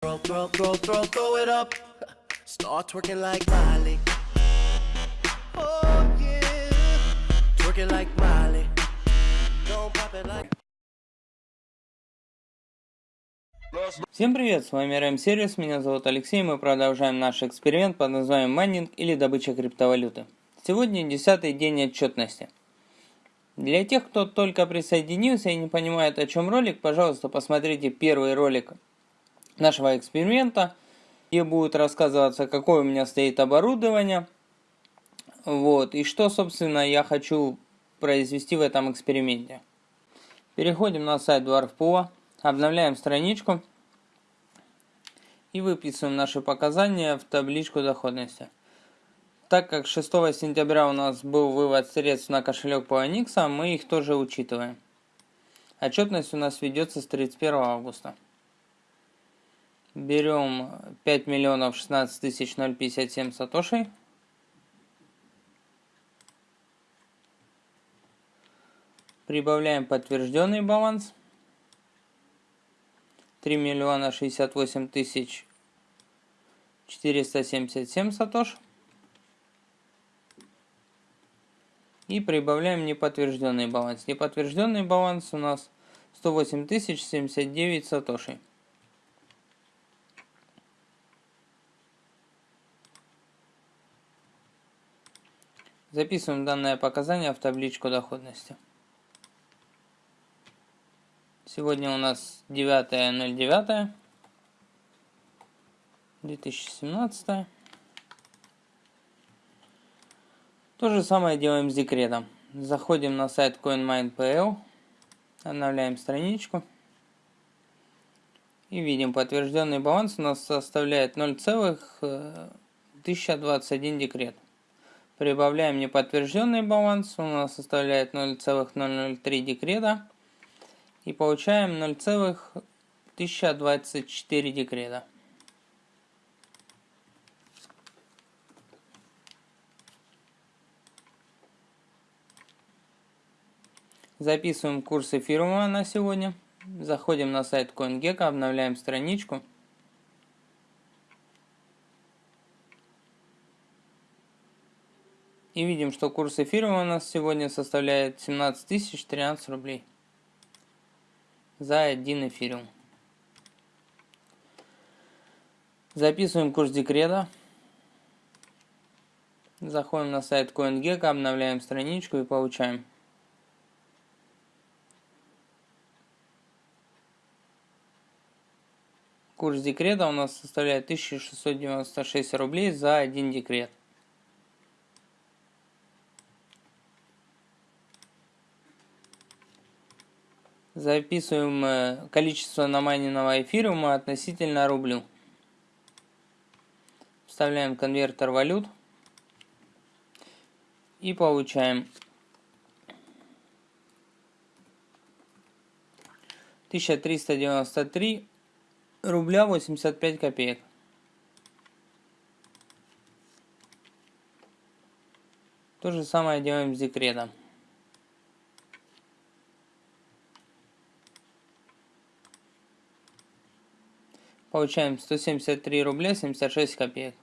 Throw, throw, throw, throw, throw it up. Start twerking like Miley. Oh yeah. Twerking like Miley. Don't pop it like. Всем привет, с вами RM Сервис, меня зовут Алексей, мы продолжаем наш эксперимент под названием майнинг или добыча криптовалюты. Сегодня десятый день отчетности. Для тех, кто только присоединился и не понимает, о чем ролик, пожалуйста, посмотрите первый ролик нашего эксперимента, где будет рассказываться, какое у меня стоит оборудование, вот, и что, собственно, я хочу произвести в этом эксперименте. Переходим на сайт DwarfPool, обновляем страничку и выписываем наши показания в табличку доходности. Так как 6 сентября у нас был вывод средств на кошелек по Onyx, мы их тоже учитываем. Отчетность у нас ведется с 31 августа. Берем 5 миллионов 16 тысяч 057 сатошей. Прибавляем подтвержденный баланс. 3 миллиона 68 тысяч 477 сатош. И прибавляем неподтвержденный баланс. Неподтвержденный баланс у нас 108 тысяч 79 сатошей. Записываем данное показание в табличку доходности. Сегодня у нас 9.09. 2017. То же самое делаем с декретом. Заходим на сайт CoinMine.pl, обновляем страничку и видим подтвержденный баланс у нас составляет 0,1021 декрет. Прибавляем неподтвержденный баланс, у нас составляет 0,003 декрета. И получаем 0,1024 декрета. Записываем курс эфирума на сегодня. Заходим на сайт CoinGecko, обновляем страничку. И видим, что курс эфира у нас сегодня составляет 17 тысяч 13 рублей за один эфириум. Записываем курс декрета. Заходим на сайт CoinGecko, обновляем страничку и получаем. Курс декрета у нас составляет 1696 рублей за один декрет. Записываем э, количество намайненного эфириума относительно рублю. Вставляем конвертер валют. И получаем 1393 рубля 85 копеек. То же самое делаем с декретом. Получаем 173 рубля 76 копеек.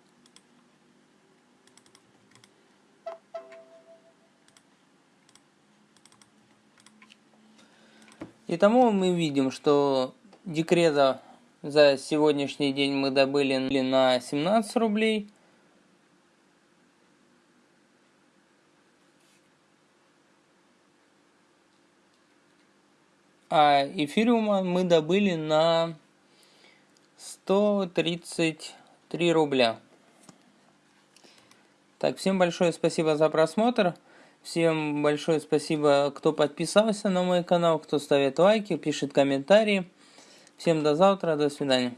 Итому мы видим, что декрета за сегодняшний день мы добыли на 17 рублей. А эфириума мы добыли на 133 рубля. Так, всем большое спасибо за просмотр. Всем большое спасибо, кто подписался на мой канал, кто ставит лайки, пишет комментарии. Всем до завтра, до свидания.